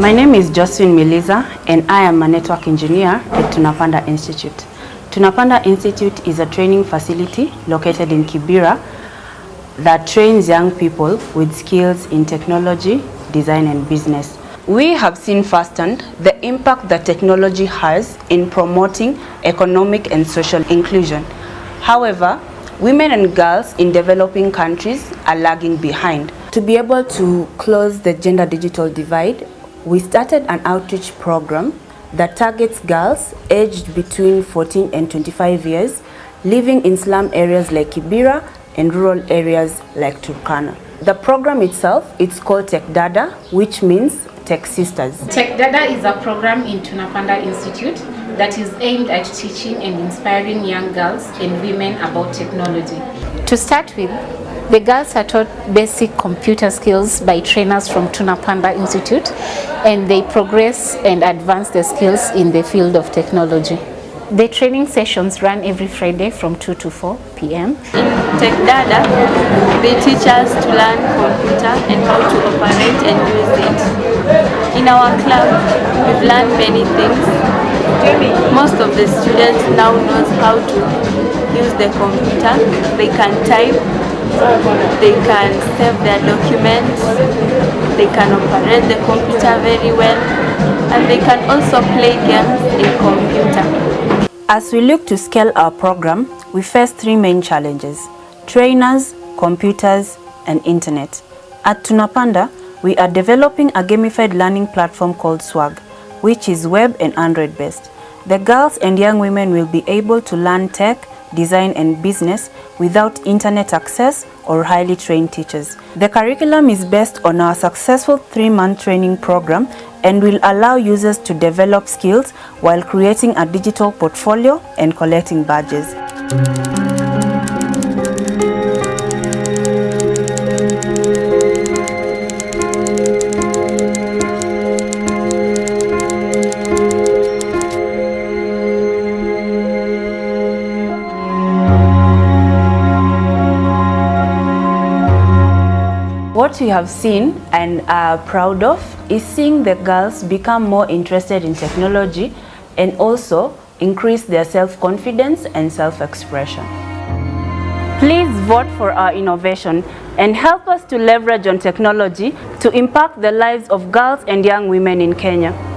My name is Josephine Miliza and I am a network engineer at Tunapanda Institute. Tunapanda Institute is a training facility located in Kibera that trains young people with skills in technology, design and business. We have seen firsthand the impact that technology has in promoting economic and social inclusion. However, women and girls in developing countries are lagging behind. To be able to close the gender digital divide, we started an outreach program that targets girls aged between 14 and 25 years living in slum areas like Kibera and rural areas like Turkana. The program itself, it's called Tech Dada, which means Tech Sisters. Tech Dada is a program in Tunapanda Institute that is aimed at teaching and inspiring young girls and women about technology. To start with, the girls are taught basic computer skills by trainers from Tunapanda Institute and they progress and advance their skills in the field of technology. The training sessions run every Friday from 2 to 4 p.m. In Tech Dada, they teach us to learn computer and how to operate and use it. Our club, we've learned many things. Most of the students now knows how to use the computer. They can type, they can save their documents, they can operate the computer very well, and they can also play games in computer. As we look to scale our program, we face three main challenges, trainers, computers, and internet. At Tunapanda, we are developing a gamified learning platform called Swag, which is web and Android based. The girls and young women will be able to learn tech, design and business without internet access or highly trained teachers. The curriculum is based on our successful three-month training program and will allow users to develop skills while creating a digital portfolio and collecting badges. What we have seen and are proud of is seeing the girls become more interested in technology and also increase their self-confidence and self-expression. Please vote for our innovation and help us to leverage on technology to impact the lives of girls and young women in Kenya.